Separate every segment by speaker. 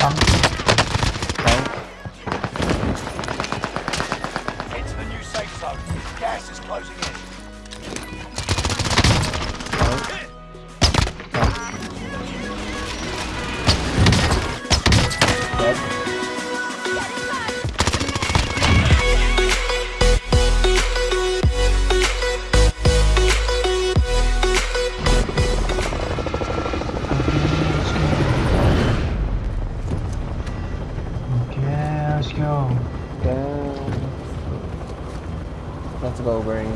Speaker 1: Down.
Speaker 2: Into the new safe zone. Gas is closing in.
Speaker 1: Go.
Speaker 3: Damn. Let's go, brain.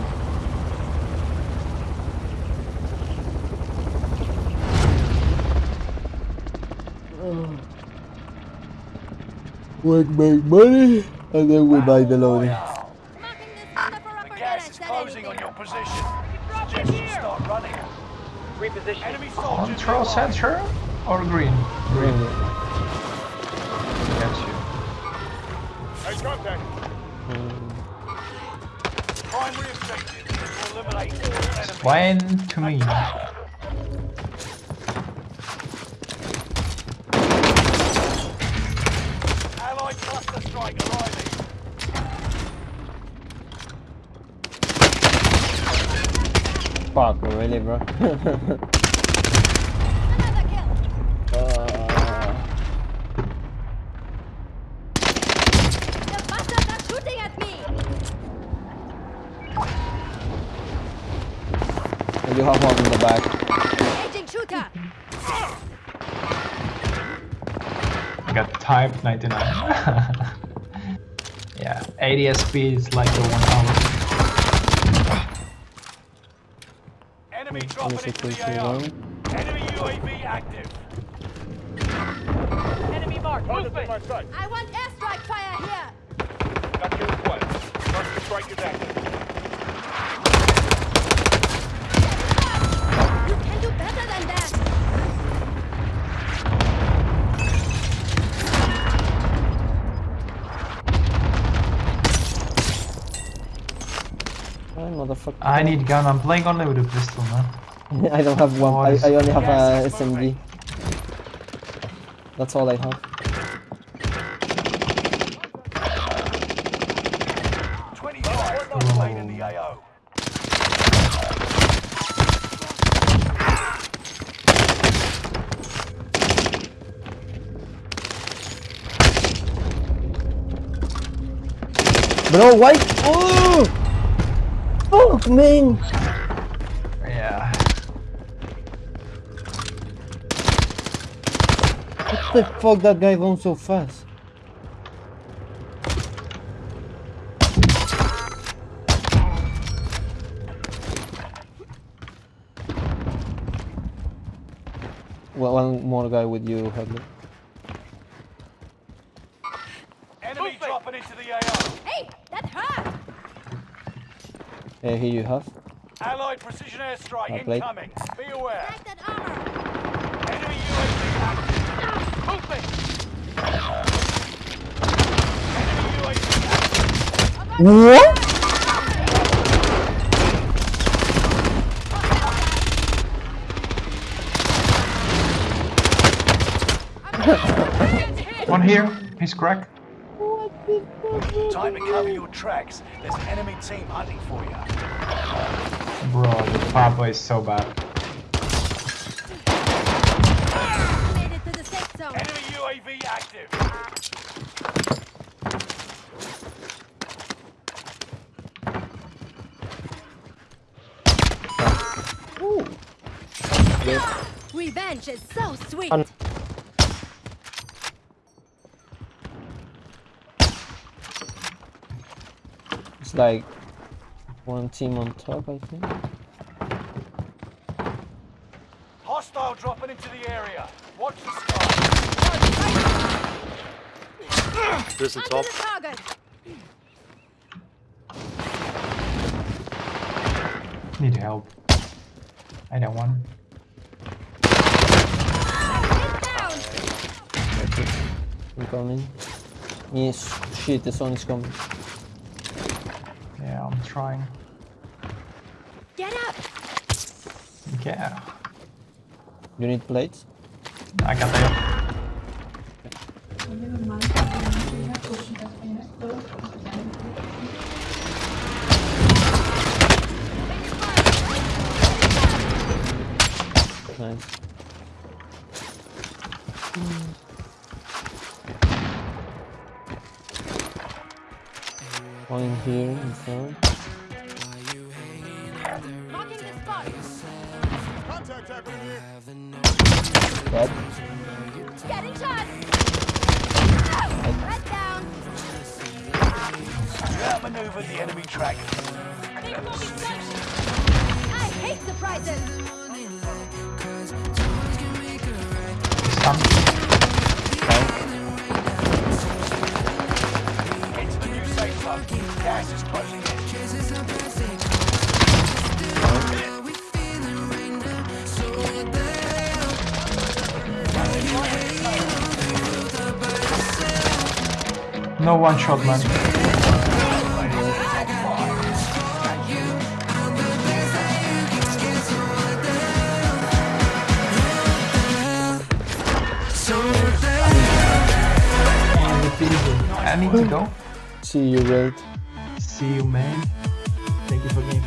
Speaker 3: We make money and then we buy the loading.
Speaker 2: The gas is closing on your position. Suggest you start running. Reposition. Enemy soldiers
Speaker 1: Control
Speaker 2: nearby.
Speaker 1: center or green? Green. Got
Speaker 2: Hey, contact. Primary objective is to eliminate all enemies.
Speaker 1: Explain to me.
Speaker 2: Allied cluster strike arriving.
Speaker 3: Fuck, really, bro? uh,
Speaker 4: The bastards are shooting at me!
Speaker 3: You have one in the back.
Speaker 4: Aging shooter!
Speaker 1: I got type 99. yeah, ADSB is like the one hour.
Speaker 2: Enemy dropping into the
Speaker 3: quickly
Speaker 2: AO. Enemy UAV active.
Speaker 5: Enemy marked. Movement.
Speaker 4: I want airstrike fire here!
Speaker 2: Got your request. Cluster strike is active.
Speaker 3: Motherfucker.
Speaker 1: I need gun, I'm playing only with a pistol, man.
Speaker 3: I don't have one.
Speaker 1: Oh,
Speaker 3: I, I only have a
Speaker 2: uh,
Speaker 3: SMG. That's all I have.
Speaker 2: 25 still remain in the AO.
Speaker 3: Bro, why? Oh! Fuck, man!
Speaker 1: Yeah.
Speaker 3: What the fuck that guy runs so fast? Well, one more guy with you, Hadley.
Speaker 2: Enemy dropping into the AO.
Speaker 4: Hey, that hurt!
Speaker 3: Uh, here you have.
Speaker 2: Allied precision airstrike
Speaker 3: Uh, Blake.
Speaker 2: incoming. Be aware.
Speaker 4: Take that armor!
Speaker 2: Enemy UAV active. Movement. Enemy UAV active.
Speaker 3: What?
Speaker 1: One here, he's cracked.
Speaker 2: Time to cover your tracks. There's an enemy team hunting for you.
Speaker 1: Bro, the Papa is so bad.
Speaker 4: Made it to the safe zone!
Speaker 2: Enemy UAV active.
Speaker 4: Revenge is so sweet!
Speaker 3: Un- like one team on top, I think.
Speaker 2: Hostile dropping into the area. Watch the sky.
Speaker 6: There's the
Speaker 4: Onto
Speaker 6: top.
Speaker 4: the target!
Speaker 1: Need help. I don't want.
Speaker 4: Get down!
Speaker 3: I'm coming. Yes, shit, the sun is coming.
Speaker 1: Yeah, I'm trying.
Speaker 4: Get up!
Speaker 1: Yeah.
Speaker 3: You need plates?
Speaker 1: I got them.
Speaker 3: Nice. In here in front.
Speaker 4: Marking the spot.
Speaker 3: Dead.
Speaker 4: Getting shot. Red down.
Speaker 2: You outmaneuvered the enemy track.
Speaker 4: I hate surprises.
Speaker 1: Some. No one shot, man. I need to go.
Speaker 3: See you, Red.
Speaker 1: See you, man. Thank you for game.